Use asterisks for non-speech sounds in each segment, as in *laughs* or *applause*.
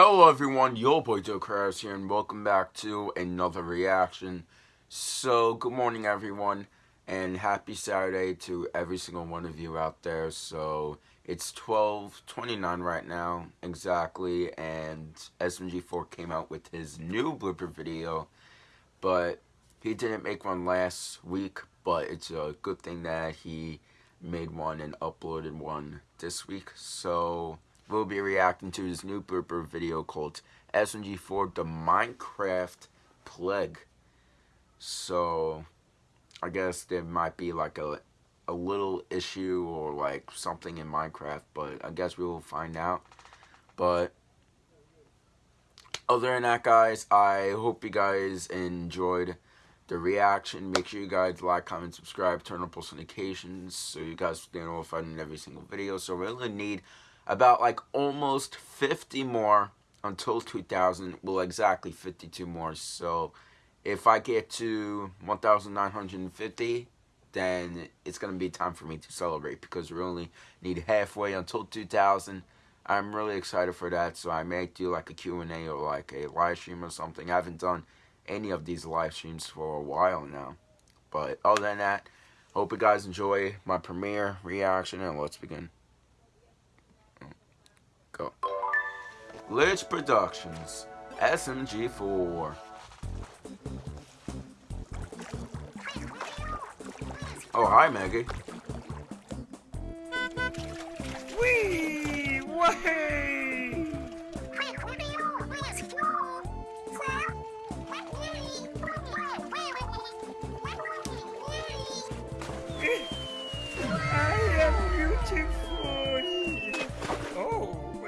Hello everyone, your boy Joe Krause here and welcome back to another reaction. So, good morning everyone and happy Saturday to every single one of you out there. So, it's 12.29 right now, exactly, and SMG4 came out with his new blooper video, but he didn't make one last week, but it's a good thing that he made one and uploaded one this week. So, we'll be reacting to his new blooper video called SMG4 The Minecraft Plague. So, I guess there might be like a, a little issue or like something in Minecraft, but I guess we will find out. But, other than that, guys, I hope you guys enjoyed the reaction. Make sure you guys like, comment, subscribe, turn on post notifications so you guys stay notified in every single video. So, we really need about like almost 50 more until 2000 well exactly 52 more. So if I get to 1950 then it's gonna be time for me to celebrate because we only need halfway until 2000 I'm really excited for that. So I may do like a Q&A or like a live stream or something. I haven't done any of these live streams for a while now. But other than that hope you guys enjoy my premiere reaction and let's begin Glitch Productions, SMG4. Oh, hi, Maggie. Wee! Way!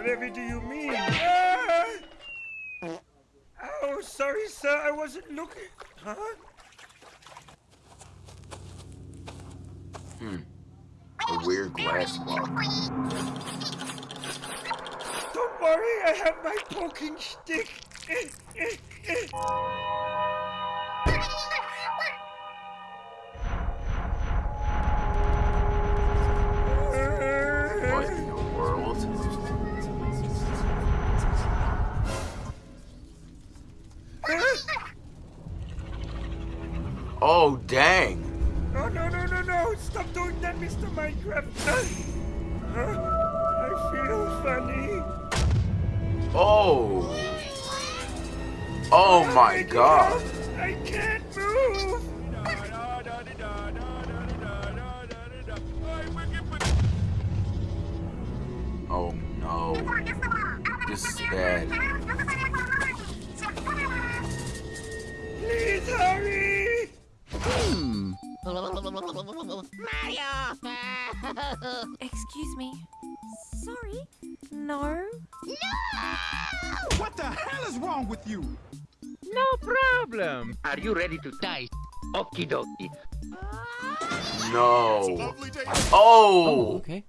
Whatever do you mean? Ah! Oh, sorry, sir. I wasn't looking. Huh? Hmm. A weird glass block. Don't worry, I have my poking stick. Dang. No, no, no, no, no. Stop doing that, Mr. Minecraft. *laughs* I feel funny. Oh. Oh my god. I can't move. Oh no. This is bad. Please hurry. Excuse me. Sorry. No. No! What the hell is wrong with you? No problem. Are you ready to die? Okie dokie. No. Oh! oh. Okay.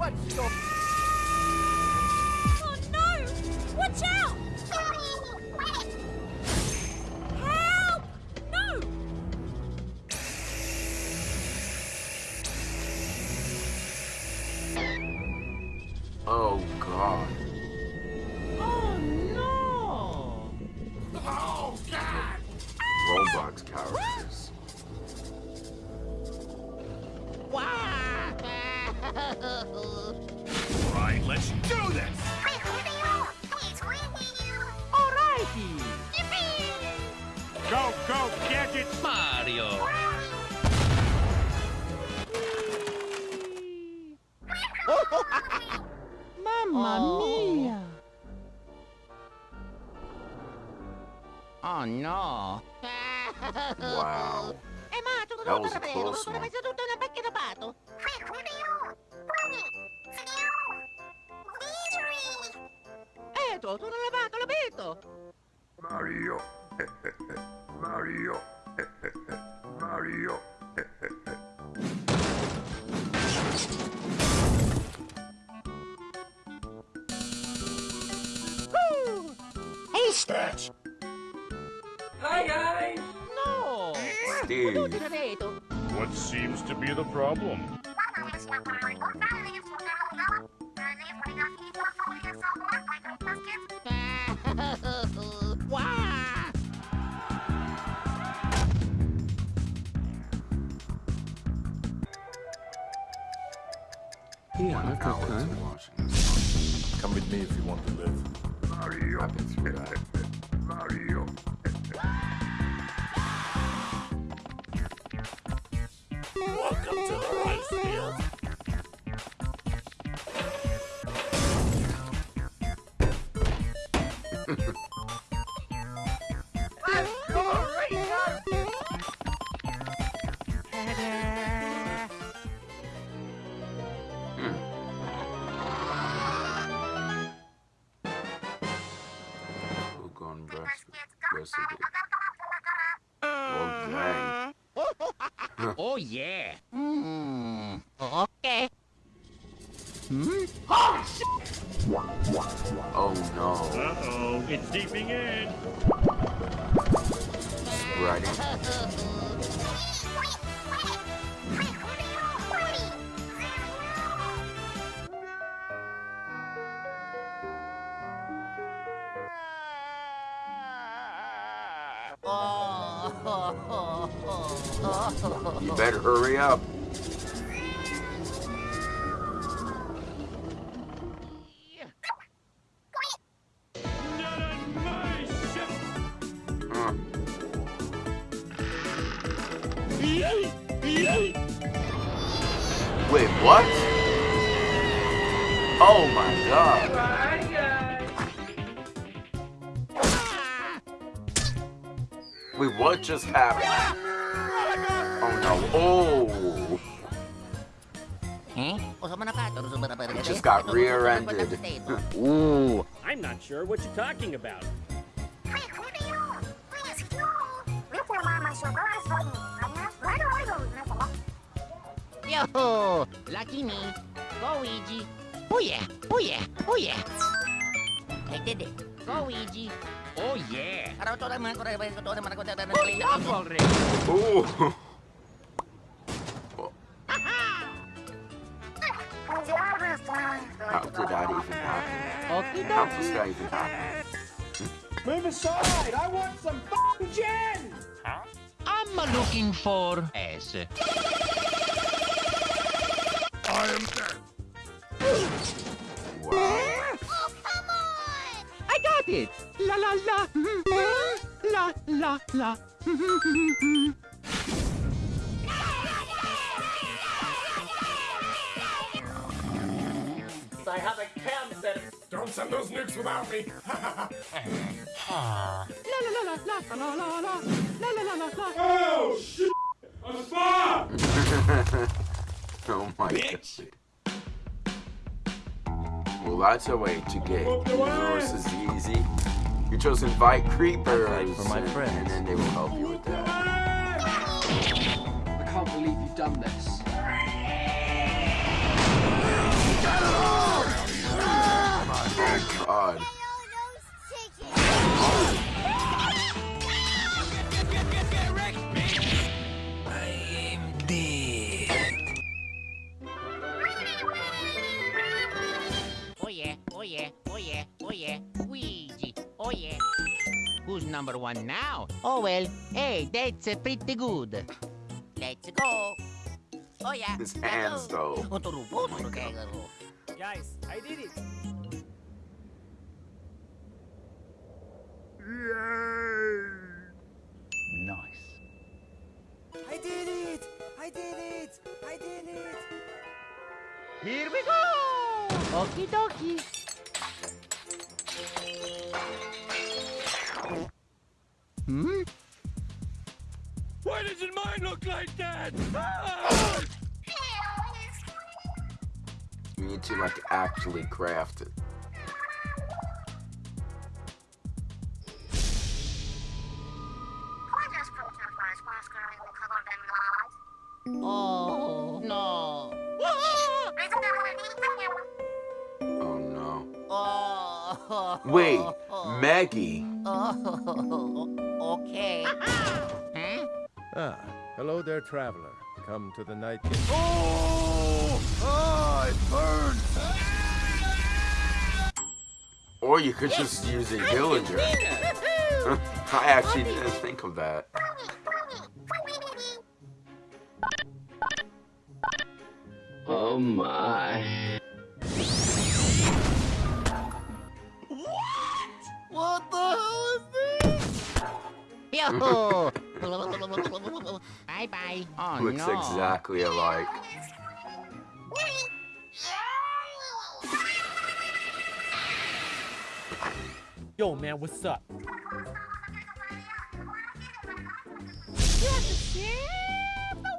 What's your Oh no. wow. That was a close one. Mario. Mario. Mario. Haystack! Hi, guys. No! Steve. What seems to be the problem? *laughs* Wah! Yeah, that's okay. Come with me if you want to live. Mario. I've through that. Mario. Welcome to the rice field. Oh no. Uh-oh, it's deeping in. Spreading. *laughs* You better hurry up. God. Wait, what just happened? Oh no. Oh. Hmm? Just got rear-ended. *laughs* Ooh. I'm not sure what you're talking about. Yo! Lucky me. Go, Ouija. Oh yeah, oh yeah, oh yeah. I did it. Go, Ouija. Oh, yeah. Stop Stop already. Ooh. How did that even happen? How does that even happen? Move aside! I want some f***ing gin! I'm looking for S. I am dead. it. La la la. Mm-hmm. La la la. I have a cam set. Don't send those nukes without me. La la la la la la la la la la la. Oh shit! A spot! *laughs* oh my Bitch. god. Well, that's a way to get resources easy. You just invite creepers, for my and, friends. and then they will help you with that. I can't believe you've done this. Oh god. Number one now? Oh well. Hey, that's uh, pretty good. Let's go. Oh yeah. His hands, though. Otoro, otoro, kegaro. Guys, I did it. Yay! Nice. I did it! I did it! I did it! Here we go. Okie dokie. Why doesn't mine look like that? Ah! You need to like actually craft it. Oh no. Oh no. Oh. Wait, Maggie. Oh, okay. Huh? Ah, hello there, traveler. Come to the night. Oh! Oh, it burns! Or you could just use a villager. *laughs* I actually didn't think of that. Oh my. What? What the hell is this? Yo! Bye bye. Oh Looks no. exactly alike. Yo, man, what's up? You have to save the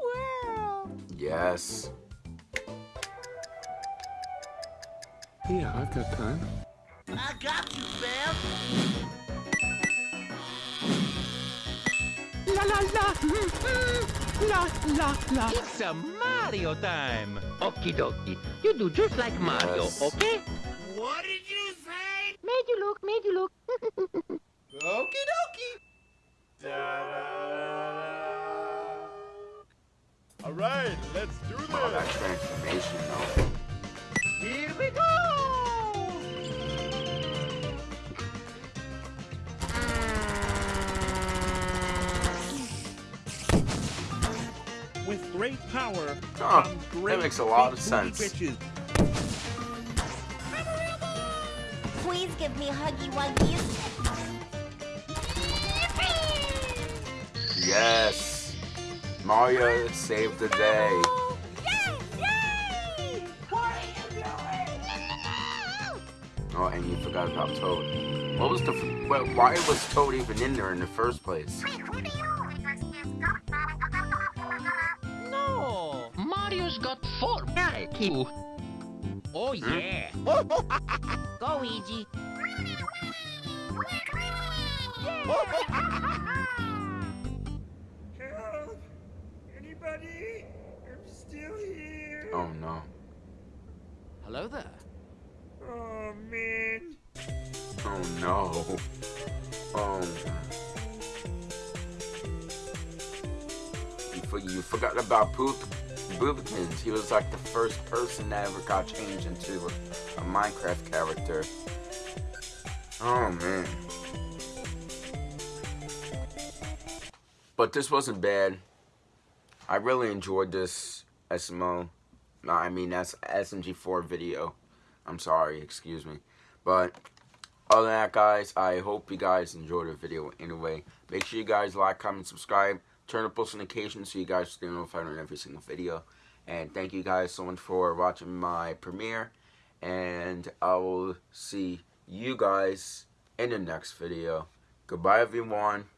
world. Yes. Yeah, I've got time. I got you, Bam. La la la! La la la! It's a Mario time. Okie dokie. You do just like Mario, Yes. okay? What did you say? Made you look, made you look. *laughs* Okie dokie. All right, let's do Oh, that this. transformation though. Power Huh, comes that makes a lot of sense. bitches. Please give me huggy wuggies. Yes. Mario saved the day. Yay! What are you doing? Oh, and you forgot about Toad. What was the? f- Well, why was Toad even in there in the first place? Got four. Yeah, you. Oh hmm? yeah. *laughs* Oh, Go, Luigi. Help! Anybody? I'm still here. Oh no. Hello there. Oh, man. Oh no. Oh. You, you forgot about Poop He was like the first person that ever got changed into a, a Minecraft character. Oh man. But this wasn't bad. I really enjoyed this SMO. No, I mean that's SMG4 video. I'm sorry, excuse me. But other than that, guys, I hope you guys enjoyed the video anyway. Make sure you guys like, comment, subscribe. Turn on post notifications so you guys stay notified on every single video. And thank you guys so much for watching my premiere. And I will see you guys in the next video. Goodbye, everyone.